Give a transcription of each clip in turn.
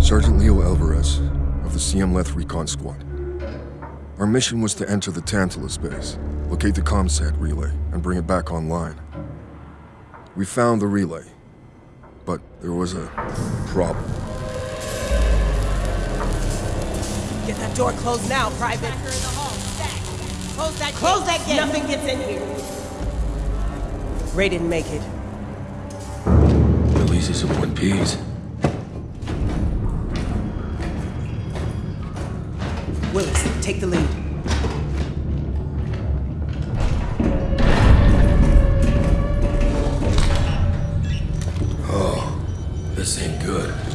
Sergeant Leo Alvarez of the CM Leth Recon Squad. Our mission was to enter the Tantalus base, locate the ComSat relay, and bring it back online. We found the relay, but there was a problem. Get that door closed now, Private. Close that Close gate. that gate. Nothing gets in here. Ray didn't make it. At least it's in one piece. Willis, take the lead. Oh, this ain't good.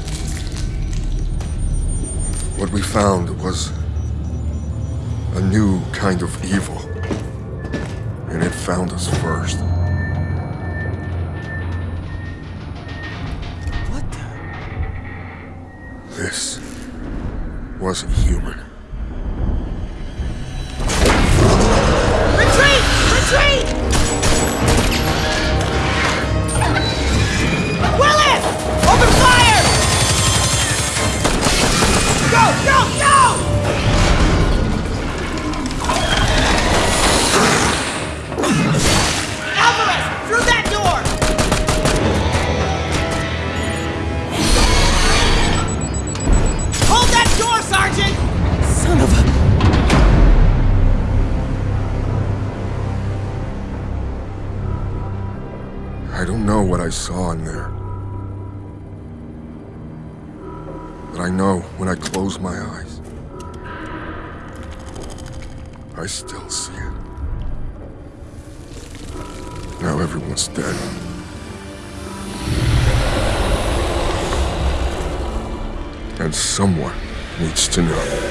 What we found was a new kind of evil. And it found us first. What the? This wasn't human. I don't know what I saw in there. But I know when I close my eyes, I still see it. Now everyone's dead. And someone needs to know.